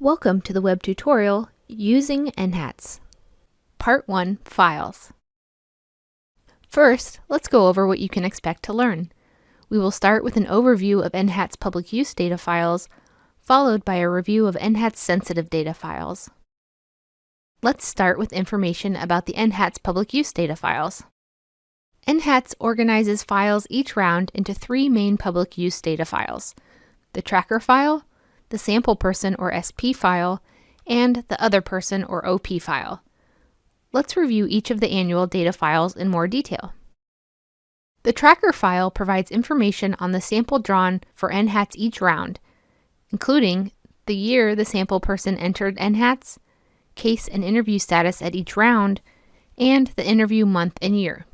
Welcome to the web tutorial Using NHATS. Part 1 Files. First, let's go over what you can expect to learn. We will start with an overview of NHATS public use data files, followed by a review of NHATS sensitive data files. Let's start with information about the NHATS public use data files. NHATS organizes files each round into three main public use data files, the tracker file, the sample person or SP file, and the other person or OP file. Let's review each of the annual data files in more detail. The tracker file provides information on the sample drawn for NHATS each round, including the year the sample person entered NHATS, case and interview status at each round, and the interview month and year.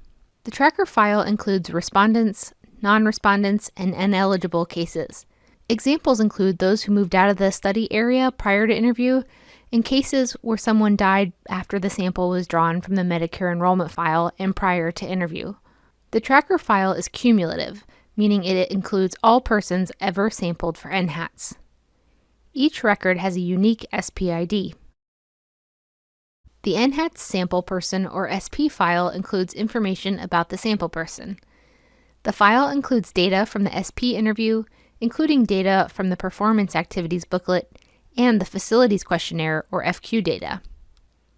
The tracker file includes respondents, non-respondents, and ineligible cases. Examples include those who moved out of the study area prior to interview and cases where someone died after the sample was drawn from the Medicare enrollment file and prior to interview. The tracker file is cumulative, meaning it includes all persons ever sampled for NHATS. Each record has a unique SPID. The NHATS sample person or SP file includes information about the sample person. The file includes data from the SP interview including data from the Performance Activities booklet and the Facilities Questionnaire or FQ data.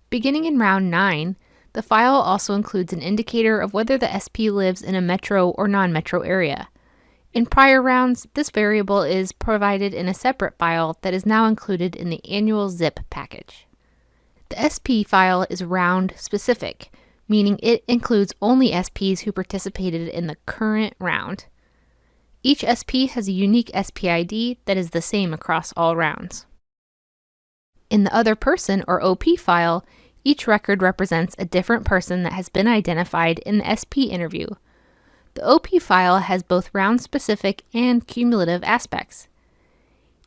Beginning in round 9, the file also includes an indicator of whether the SP lives in a metro or non-metro area. In prior rounds, this variable is provided in a separate file that is now included in the annual zip package. The SP file is round specific, meaning it includes only SPs who participated in the current round. Each SP has a unique SPID that is the same across all rounds. In the other person or OP file, each record represents a different person that has been identified in the SP interview. The OP file has both round-specific and cumulative aspects.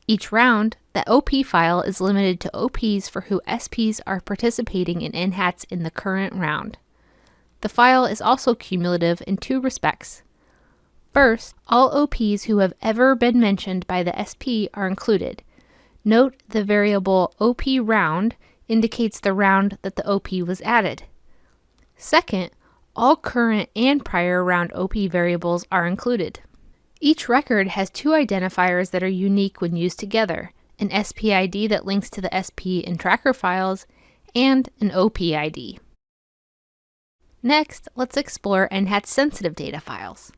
Each round, the OP file is limited to OPs for who SPs are participating in NHATS in the current round. The file is also cumulative in two respects. First, all OPs who have ever been mentioned by the SP are included. Note the variable OP round indicates the round that the OP was added. Second, all current and prior round OP variables are included. Each record has two identifiers that are unique when used together, an SPID that links to the SP in tracker files, and an OPID. Next, let's explore NHATS sensitive data files.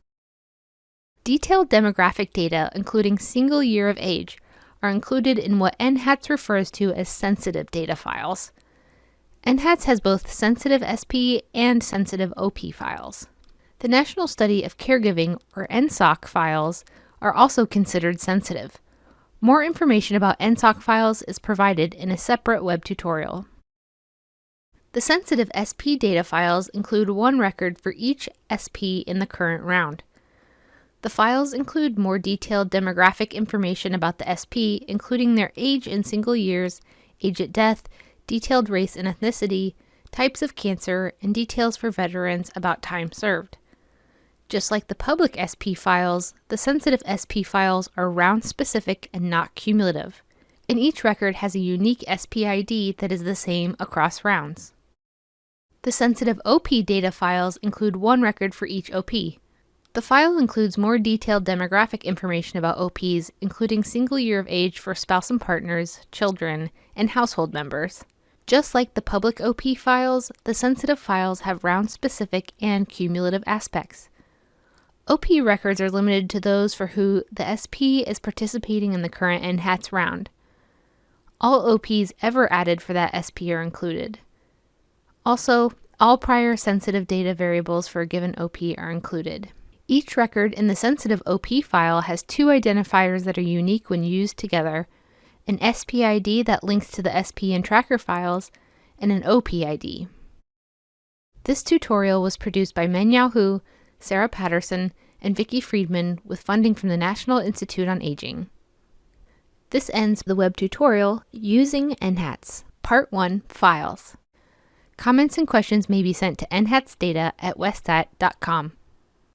Detailed demographic data, including single year of age, are included in what NHATS refers to as sensitive data files. NHATS has both sensitive SP and sensitive OP files. The National Study of Caregiving, or NSOC files, are also considered sensitive. More information about NSOC files is provided in a separate web tutorial. The sensitive SP data files include one record for each SP in the current round. The files include more detailed demographic information about the SP, including their age in single years, age at death, detailed race and ethnicity, types of cancer, and details for veterans about time served. Just like the public SP files, the sensitive SP files are round specific and not cumulative, and each record has a unique SPID that is the same across rounds. The sensitive OP data files include one record for each OP, the file includes more detailed demographic information about OPs, including single year of age for spouse and partners, children, and household members. Just like the public OP files, the sensitive files have round-specific and cumulative aspects. OP records are limited to those for who the SP is participating in the current NHATS round. All OPs ever added for that SP are included. Also, all prior sensitive data variables for a given OP are included. Each record in the sensitive OP file has two identifiers that are unique when used together, an SPID that links to the SP and tracker files, and an OPID. This tutorial was produced by Mengyao Hu, Sarah Patterson, and Vicki Freedman with funding from the National Institute on Aging. This ends the web tutorial Using NHATS, Part 1, Files. Comments and questions may be sent to nhatsdata at westat.com.